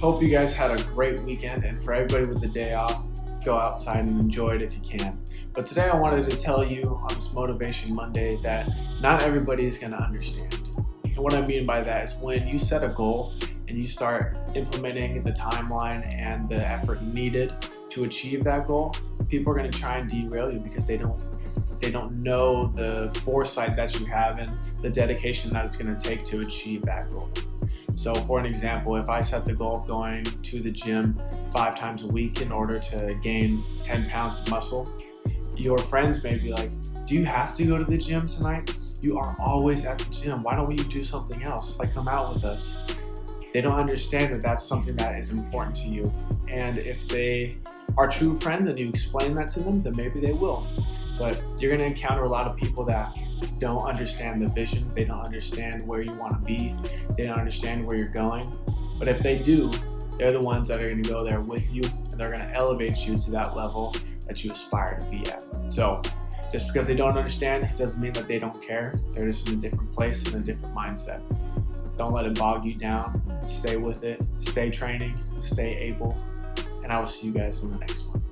Hope you guys had a great weekend and for everybody with the day off, go outside and enjoy it if you can. But today I wanted to tell you on this Motivation Monday that not everybody is going to understand. And what I mean by that is when you set a goal and you start implementing the timeline and the effort needed to achieve that goal, people are going to try and derail you because they don't they don't know the foresight that you have and the dedication that it's going to take to achieve that goal. So for an example, if I set the goal of going to the gym five times a week in order to gain 10 pounds of muscle, your friends may be like, do you have to go to the gym tonight? You are always at the gym. Why don't you do something else? Like come out with us. They don't understand that that's something that is important to you. And if they are true friends and you explain that to them, then maybe they will. But you're gonna encounter a lot of people that don't understand the vision. They don't understand where you wanna be. They don't understand where you're going. But if they do, they're the ones that are gonna go there with you and they're gonna elevate you to that level that you aspire to be at. So just because they don't understand doesn't mean that they don't care. They're just in a different place and a different mindset. Don't let it bog you down. Stay with it. Stay training. Stay able. And I will see you guys in the next one.